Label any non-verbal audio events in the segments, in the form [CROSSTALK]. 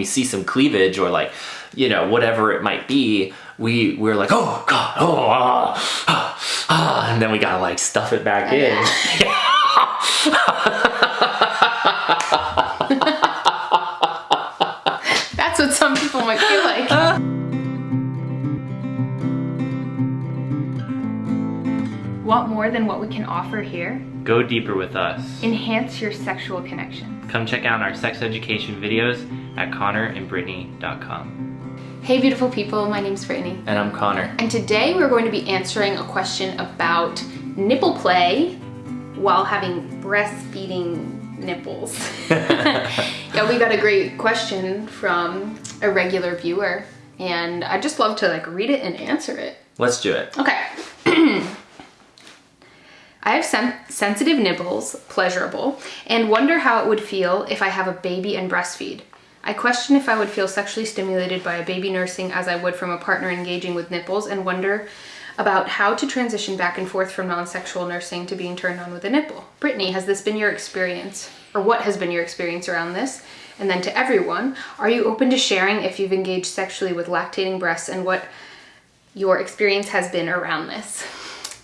we see some cleavage or like, you know, whatever it might be, we we're like, oh god, oh ah, ah, ah, and then we gotta like stuff it back in. [LAUGHS] That's what some people might feel like. Want more than what we can offer here? Go deeper with us. Enhance your sexual connection. Come check out our sex education videos at connorandbrittany.com. Hey beautiful people, my name's Brittany. And I'm Connor. And today we're going to be answering a question about nipple play while having breastfeeding nipples. [LAUGHS] yeah, we got a great question from a regular viewer and I'd just love to like read it and answer it. Let's do it. Okay. [CLEARS THROAT] I have sen sensitive nipples, pleasurable, and wonder how it would feel if I have a baby and breastfeed. I question if I would feel sexually stimulated by a baby nursing as I would from a partner engaging with nipples and wonder about how to transition back and forth from non-sexual nursing to being turned on with a nipple. Brittany, has this been your experience? Or what has been your experience around this? And then to everyone, are you open to sharing if you've engaged sexually with lactating breasts and what your experience has been around this?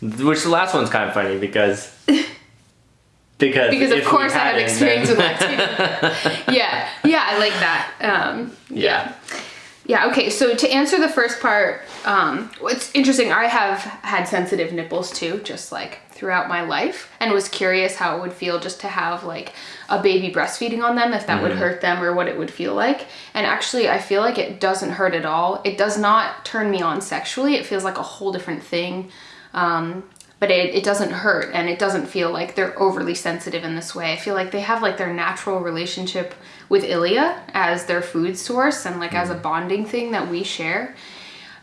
Which the last one's kind of funny because [LAUGHS] because because of course I have hadn't, with lactation. yeah, yeah, I like that. Um, yeah. yeah. Okay. So to answer the first part, um, it's interesting. I have had sensitive nipples too, just like throughout my life, and was curious how it would feel just to have like a baby breastfeeding on them, if that would hurt them or what it would feel like. And actually, I feel like it doesn't hurt at all. It does not turn me on sexually. It feels like a whole different thing. Um, but it, it doesn't hurt and it doesn't feel like they're overly sensitive in this way. I feel like they have like their natural relationship with Ilya as their food source and like as a bonding thing that we share.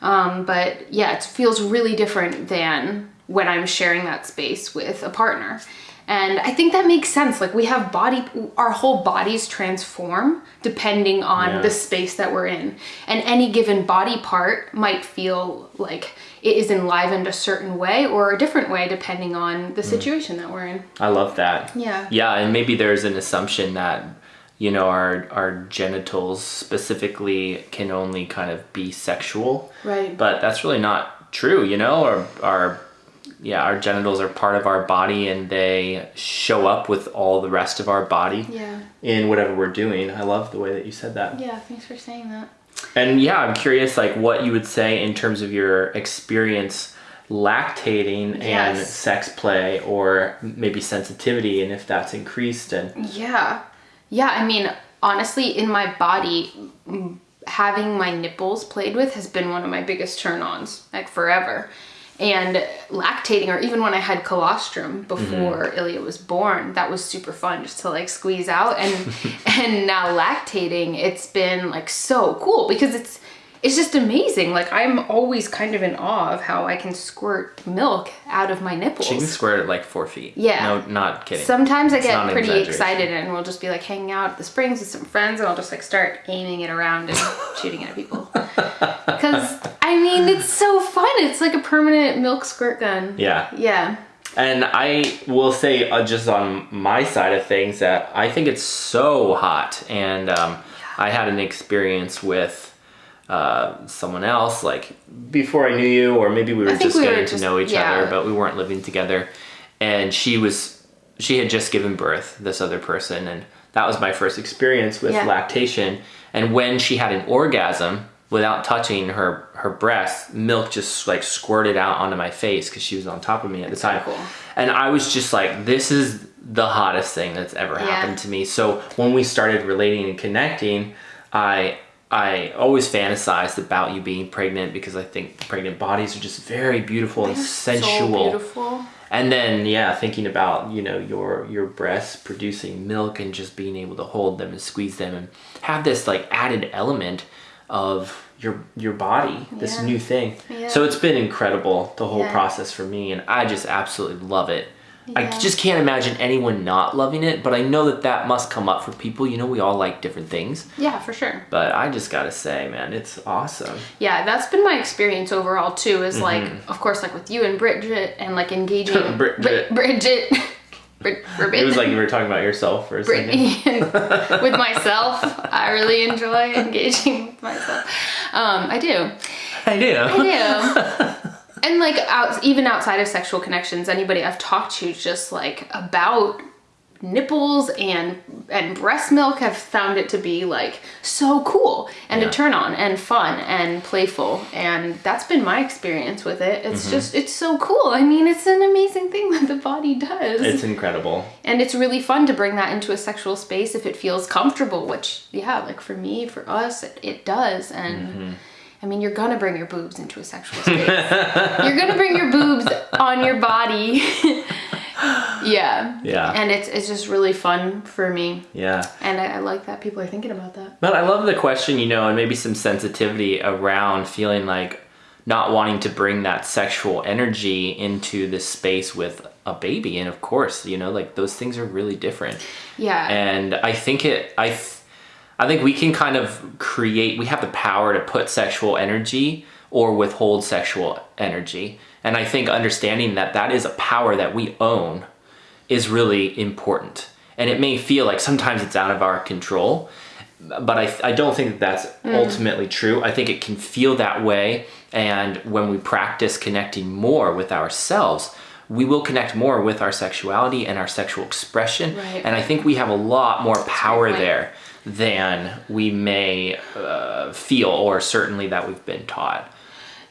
Um, but yeah, it feels really different than when I'm sharing that space with a partner. And I think that makes sense. Like we have body, our whole bodies transform depending on Yeah. the space that we're in. And any given body part might feel like it is enlivened a certain way or a different way depending on the mm. situation that we're in. I love that. Yeah. Yeah, and maybe there's an assumption that you know our our genitals specifically can only kind of be sexual. Right. But that's really not true, you know? Our our yeah, our genitals are part of our body and they show up with all the rest of our body Yeah. in whatever we're doing. I love the way that you said that. Yeah, thanks for saying that. And yeah, I'm curious like what you would say in terms of your experience lactating and sex play or maybe sensitivity and if that's increased and Yeah. Yeah, I mean, honestly, in my body, having my nipples played with has been one of my biggest turn ons, like forever. And lactating, or even when I had colostrum mm-hmm. before Ilya was born, that was super fun just to like squeeze out. And [LAUGHS] and now lactating, it's been like so cool because it's it's just amazing. Like I'm always kind of in awe of how I can squirt milk out of my nipples. she can squirt at like four feet. Yeah. No, not kidding. Sometimes I get pretty excited and we'll just be like hanging out at the springs with some friends and I'll just like start aiming it around and [LAUGHS] shooting it at people. Because, I mean, it's so fun. It's like a permanent milk squirt gun. yeah. Yeah. And I will say, uh, just on my side of things, that I think it's so hot. And um, I had an experience with uh, someone else, like before I knew you, or maybe we were just we were getting to just- know each yeah. other, but we weren't living together. And she was, she had just given birth, this other person, and that was my first experience with Yeah. lactation. And when she had an orgasm, without touching her her breast, milk just like squirted out onto my face because she was on top of me at the time. cool. And I was just like, this is the hottest thing that's ever Yeah. happened to me. So when we started relating and connecting, I I always fantasized about you being pregnant because I think pregnant bodies are just very beautiful and They're sensual. So beautiful. And then yeah, thinking about, you know, your your breasts producing milk and just being able to hold them and squeeze them and have this like added element of your your body, this Yeah. new thing. Yeah. So it's been incredible the whole Yeah. process for me and I just absolutely love it. I just can't imagine anyone not loving it, but I know that that must come up for people. You know, we all like different things, Yeah, for sure. but I just gotta say, man, it's awesome. Yeah, that's been my experience overall too. Is like, of course, like with you and Bridget and like engaging Mm-hmm. [LAUGHS] Bridget. Bri- Bridget. [LAUGHS] Brit- It was like you were talking about yourself for a. Brittany [LAUGHS] and with myself. [LAUGHS] I really enjoy engaging with myself. Um, I do. I do. I do. [LAUGHS] and like out, even outside of sexual connections, anybody I've talked to just like about nipples and and breast milk have found it to be like so cool and Yeah. a turn on and fun and playful and that's been my experience with it it's Mm-hmm. just it's so cool i mean it's an amazing thing that the body does It's incredible. and it's really fun to bring that into a sexual space if it feels comfortable which yeah like for me for us it, it does and Mm-hmm. i mean you're gonna bring your boobs into a sexual space you're gonna bring your boobs on your body [LAUGHS] yeah Yeah. and it's it's just really fun for me Yeah. and I, I like that people are thinking about that But I love the question, you know, and maybe some sensitivity around feeling like not wanting to bring that sexual energy into this space with a baby. And of course, you know, like those things are really different. yeah And I think it, I, I think we can kind of create, we have the power to put sexual energy or withhold sexual energy. And I think understanding that that is a power that we own is really important. And it may feel like sometimes it's out of our control, but I, I don't think that that's ultimately true. I think it can feel that way. And when we practice connecting more with ourselves, we will connect more with our sexuality and our sexual expression. Right. And I think we have a lot more power there than we may uh, feel, or certainly that we've been taught.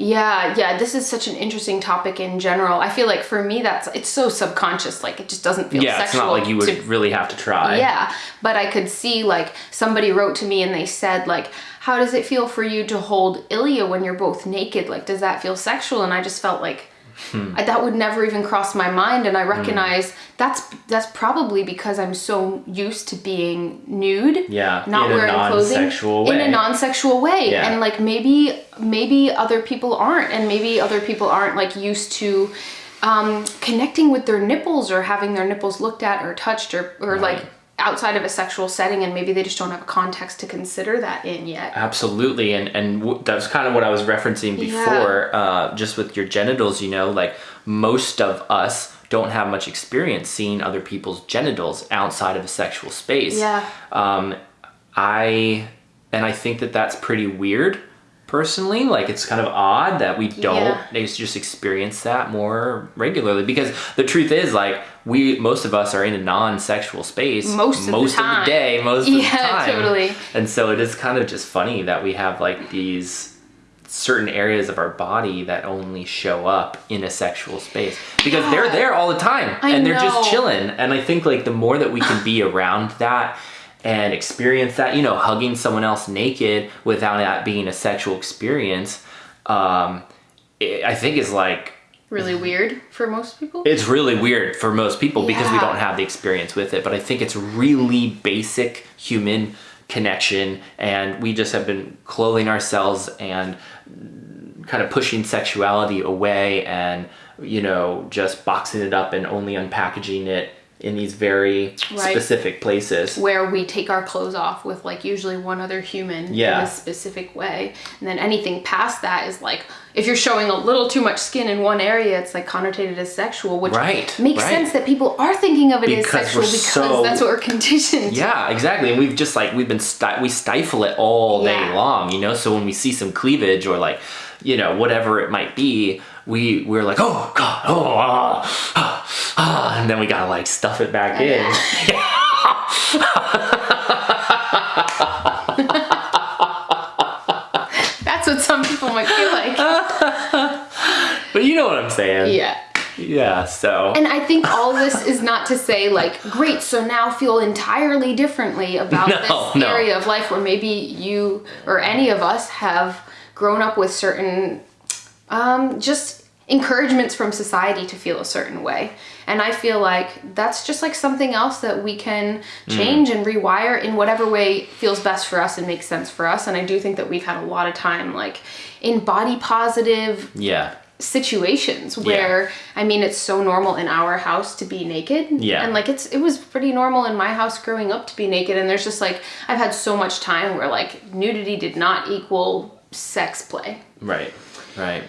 Yeah, yeah, this is such an interesting topic in general. I feel like for me that's it's so subconscious, like it just doesn't feel Yeah, it's not like you would to- really have to try. yeah, but I could see like somebody wrote to me and they said like how does it feel for you to hold Ilya when you're both naked? Like does that feel sexual? And I just felt like Hmm. I, that would never even cross my mind and I recognize that's that's probably because I'm so used to being nude Yeah, not in a wearing clothing non-sexual in a non-sexual way Yeah. and like maybe maybe other people aren't and maybe other people aren't like used to um, connecting with their nipples or having their nipples looked at or touched or, or like outside of a sexual setting and maybe they just don't have a context to consider that in yet Absolutely, and and w- that's kind of what I was referencing before, uh, just with your genitals. You know, like most of us don't have much experience seeing other people's genitals outside of a sexual space. Yeah. Um, I and I think that that's pretty weird. Personally, like it's kind of odd that we don't Yeah. they just experience that more regularly because the truth is like we most of us are in a non-sexual space Most of the most time. day most of the Yeah, time totally. and so it is kind of just funny that we have like these certain areas of our body that only show up in a sexual space because they're there all the time I and they're know. just chilling. And I think like the more that we can be around that and experience that, you know, hugging someone else naked without that being a sexual experience, um, it, I think is like really weird for most people? It's really weird for most people because we don't have the experience with it but i think it's really basic human connection and we just have been clothing ourselves and kind of pushing sexuality away and you know just boxing it up and only unpackaging it in these very Right. specific places where we take our clothes off with like usually one other human Yeah. in a specific way and then anything past that is like if you're showing a little too much skin in one area it's like connotated as sexual which Right, makes right. sense that people are thinking of it Because as sexual because so- that's what we're [LAUGHS] conditioned. Yeah, exactly. And we've just like we've been sti- we stifle it all day Yeah. long, you know. So when we see some cleavage or like, you know, whatever it might be, we we're like, oh god, oh, ah, ah, ah," and then we gotta like stuff it back in. [LAUGHS] that's what some people might feel like But you know what I'm saying? yeah Yeah. So And I think all this is not to say like, great, so now feel entirely differently about [LAUGHS] No, this no. area of life where maybe you or any of us have grown up with certain um, just encouragements from society to feel a certain way. And I feel like that's just like something else that we can hmm. change and rewire in whatever way feels best for us and makes sense for us. And I do think that we've had a lot of time like in body positive yeah. situations where I mean it's so normal in our house to be naked. Yeah. And like it's it was pretty normal in my house growing up to be naked and there's just like I've had so much time where like nudity did not equal sex play. Right, right.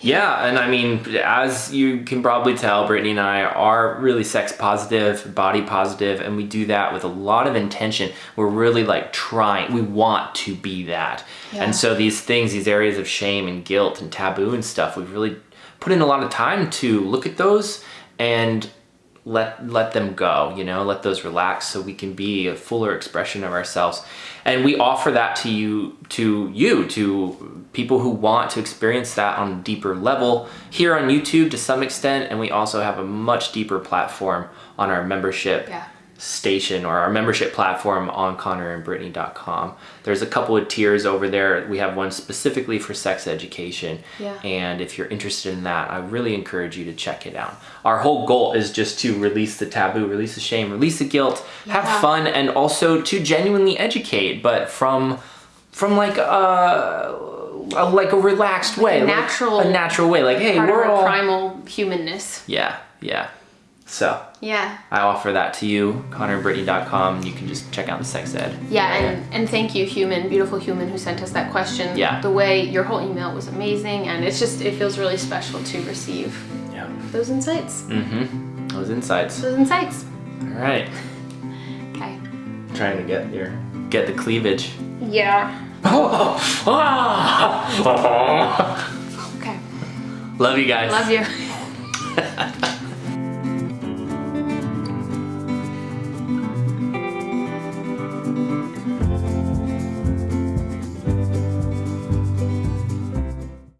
Yeah, and I mean, as you can probably tell, Brittany and I are really sex positive, body positive, and we do that with a lot of intention. We're really like trying, we want to be that. Yeah. And so these things, these areas of shame and guilt and taboo and stuff, we've really put in a lot of time to look at those and let let them go you know let those relax so we can be a fuller expression of ourselves and we offer that to you to you to people who want to experience that on a deeper level here on youtube to some extent and we also have a much deeper platform on our membership Yeah. Station or our membership platform on connorandbrittany.com there's a couple of tiers over there we have one specifically for sex education Yeah. and if you're interested in that i really encourage you to check it out our whole goal is just to release the taboo release the shame release the guilt Yeah. have fun and also to genuinely educate but from from like a, a like a relaxed way a like natural- a natural way like hey we're all primal humanness. yeah yeah so Yeah. I offer that to you, ConnorandBrittany.com. You can just check out the sex ed. Yeah, and, and thank you, human, beautiful human who sent us that question. Yeah. The way your whole email was amazing, and it's just, it feels really special to receive yeah. those insights. Mm-hmm. Those insights. Those insights. All right. Okay. Trying to get your get the cleavage. Yeah. Oh, [LAUGHS] Okay. Love you guys. Love you.